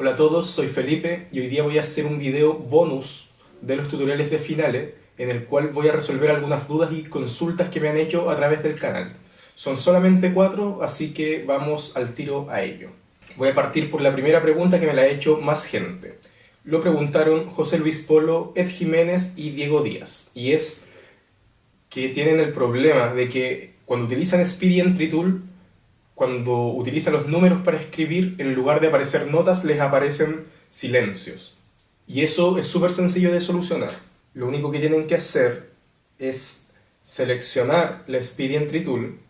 Hola a todos, soy Felipe y hoy día voy a hacer un video bonus de los tutoriales de finales en el cual voy a resolver algunas dudas y consultas que me han hecho a través del canal. Son solamente cuatro, así que vamos al tiro a ello. Voy a partir por la primera pregunta que me la ha hecho más gente. Lo preguntaron José Luis Polo, Ed Jiménez y Diego Díaz. Y es que tienen el problema de que cuando utilizan Speedy Entry Tool cuando utilizan los números para escribir, en lugar de aparecer notas, les aparecen silencios. Y eso es súper sencillo de solucionar. Lo único que tienen que hacer es seleccionar la Speedy Entry Tool,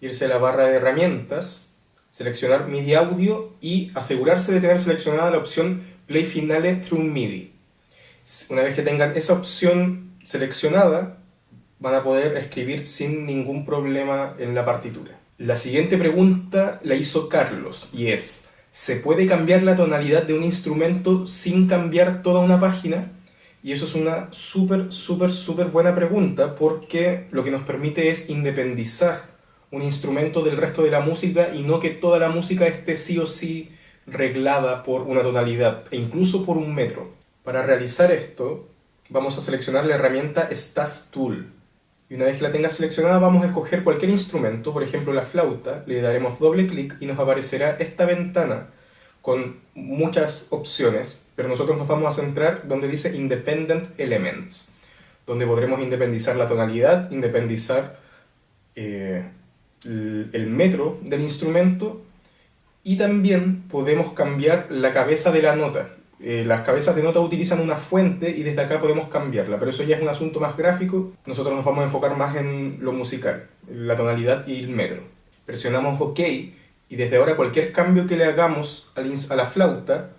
irse a la barra de herramientas, seleccionar MIDI Audio y asegurarse de tener seleccionada la opción Play Finale Through MIDI. Una vez que tengan esa opción seleccionada, van a poder escribir sin ningún problema en la partitura. La siguiente pregunta la hizo Carlos y es, ¿se puede cambiar la tonalidad de un instrumento sin cambiar toda una página? Y eso es una súper, súper, súper buena pregunta porque lo que nos permite es independizar un instrumento del resto de la música y no que toda la música esté sí o sí reglada por una tonalidad e incluso por un metro. Para realizar esto vamos a seleccionar la herramienta Staff Tool y una vez que la tenga seleccionada vamos a escoger cualquier instrumento, por ejemplo la flauta, le daremos doble clic y nos aparecerá esta ventana con muchas opciones, pero nosotros nos vamos a centrar donde dice Independent Elements, donde podremos independizar la tonalidad, independizar eh, el metro del instrumento. Y también podemos cambiar la cabeza de la nota. Eh, las cabezas de nota utilizan una fuente y desde acá podemos cambiarla, pero eso ya es un asunto más gráfico. Nosotros nos vamos a enfocar más en lo musical, la tonalidad y el metro. Presionamos OK y desde ahora cualquier cambio que le hagamos a la flauta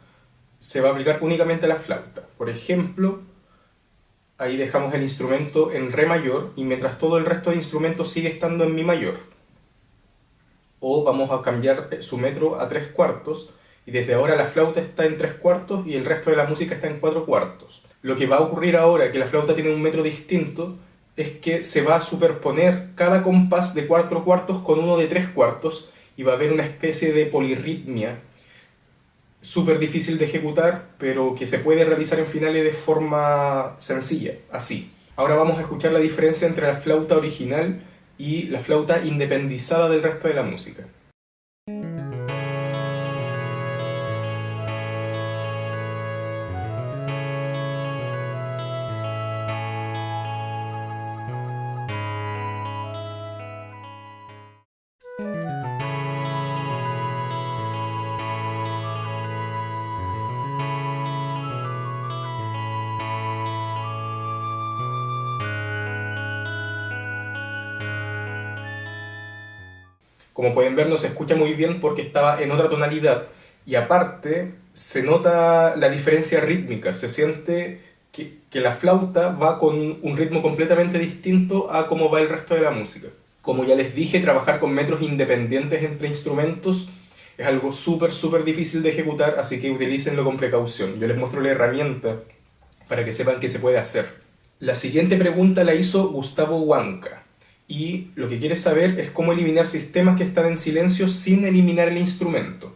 se va a aplicar únicamente a la flauta. Por ejemplo, ahí dejamos el instrumento en Re mayor y mientras todo el resto de instrumentos sigue estando en Mi mayor. O vamos a cambiar su metro a tres cuartos y desde ahora la flauta está en tres cuartos y el resto de la música está en cuatro cuartos. Lo que va a ocurrir ahora, que la flauta tiene un metro distinto, es que se va a superponer cada compás de cuatro cuartos con uno de tres cuartos y va a haber una especie de polirritmia súper difícil de ejecutar, pero que se puede realizar en finales de forma sencilla, así. Ahora vamos a escuchar la diferencia entre la flauta original y la flauta independizada del resto de la música. Como pueden ver no se escucha muy bien porque estaba en otra tonalidad y aparte se nota la diferencia rítmica, se siente que, la flauta va con un ritmo completamente distinto a cómo va el resto de la música. Como ya les dije, trabajar con metros independientes entre instrumentos es algo súper, súper difícil de ejecutar, así que utilícenlo con precaución. Yo les muestro la herramienta para que sepan qué se puede hacer. La siguiente pregunta la hizo Gustavo Huanca y lo que quiere saber es cómo eliminar sistemas que están en silencio sin eliminar el instrumento.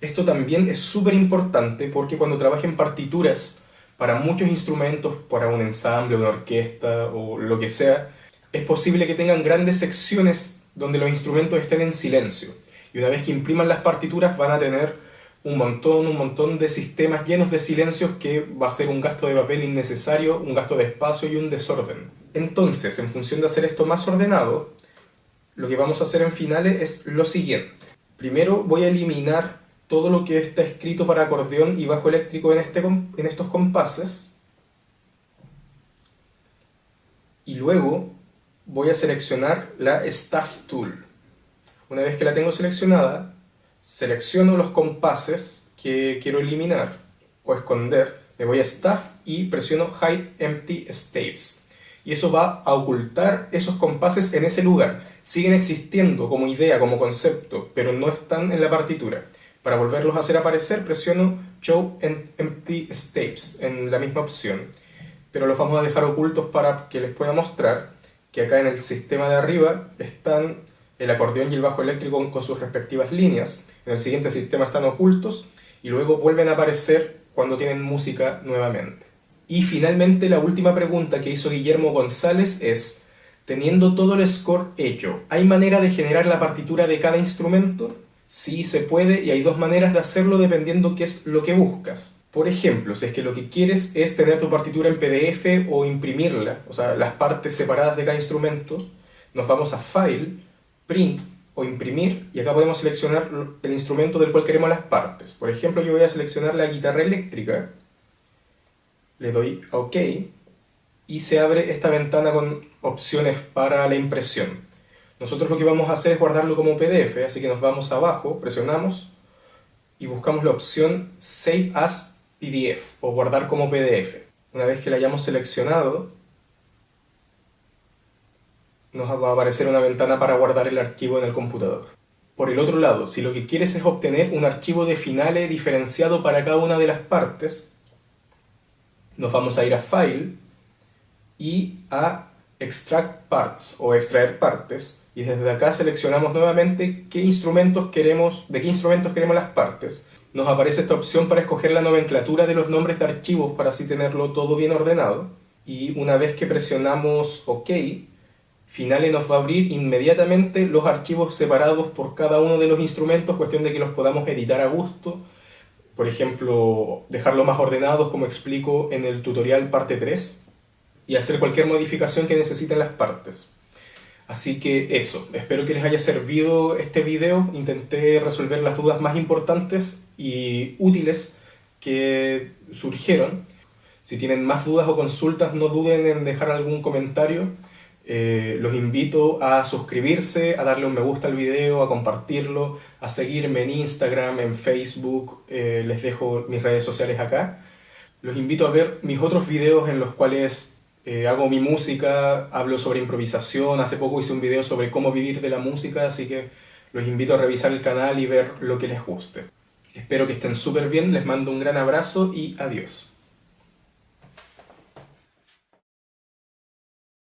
Esto también es súper importante porque cuando trabajen partituras para muchos instrumentos, para un ensamble, una orquesta o lo que sea, es posible que tengan grandes secciones donde los instrumentos estén en silencio. Y una vez que impriman las partituras van a tener un montón, un montón de sistemas llenos de silencios que va a ser un gasto de papel innecesario, un gasto de espacio y un desorden. Entonces, en función de hacer esto más ordenado, lo que vamos a hacer en finales es lo siguiente. Primero voy a eliminar todo lo que está escrito para acordeón y bajo eléctrico en, este, en estos compases. Y luego voy a seleccionar la Staff Tool. Una vez que la tengo seleccionada, selecciono los compases que quiero eliminar o esconder, me voy a Staff y presiono Hide Empty Staves. Eso va a ocultar esos compases en ese lugar. Siguen existiendo como idea, como concepto, pero no están en la partitura. Para volverlos a hacer aparecer, presiono Show Empty Staves en la misma opción. Pero los vamos a dejar ocultos para que les pueda mostrar que acá en el sistema de arriba están el acordeón y el bajo eléctrico con sus respectivas líneas. En el siguiente sistema están ocultos y luego vuelven a aparecer cuando tienen música nuevamente. Y finalmente la última pregunta que hizo Guillermo González es, teniendo todo el score hecho, ¿hay manera de generar la partitura de cada instrumento? Sí se puede y hay dos maneras de hacerlo dependiendo qué es lo que buscas. Por ejemplo, si es que lo que quieres es tener tu partitura en PDF o imprimirla, o sea, las partes separadas de cada instrumento, nos vamos a File, Print o Imprimir y acá podemos seleccionar el instrumento del cual queremos las partes. Por ejemplo, yo voy a seleccionar la guitarra eléctrica, le doy a OK y se abre esta ventana con opciones para la impresión. Nosotros lo que vamos a hacer es guardarlo como PDF, así que nos vamos abajo, presionamos y buscamos la opción Save as PDF o guardar como PDF. Una vez que la hayamos seleccionado, nos va a aparecer una ventana para guardar el archivo en el computador. Por el otro lado, si lo que quieres es obtener un archivo de finales diferenciado para cada una de las partes, nos vamos a ir a File y a Extract Parts o extraer partes y desde acá seleccionamos nuevamente qué instrumentos queremos, de qué instrumentos queremos las partes. Nos aparece esta opción para escoger la nomenclatura de los nombres de archivos para así tenerlo todo bien ordenado y una vez que presionamos OK, Finale nos va a abrir inmediatamente los archivos separados por cada uno de los instrumentos, cuestión de que los podamos editar a gusto, por ejemplo, dejarlo más ordenados como explico en el tutorial parte 3 y hacer cualquier modificación que necesiten las partes. Así que eso, espero que les haya servido este video, intenté resolver las dudas más importantes y útiles que surgieron. Si tienen más dudas o consultas no duden en dejar algún comentario. Eh, los invito a suscribirse, a darle un me gusta al video, a compartirlo, a seguirme en Instagram, en Facebook, eh, les dejo mis redes sociales acá. Los invito a ver mis otros videos en los cuales eh, hago mi música, hablo sobre improvisación, hace poco hice un video sobre cómo vivir de la música, así que los invito a revisar el canal y ver lo que les guste. Espero que estén súper bien, les mando un gran abrazo y adiós.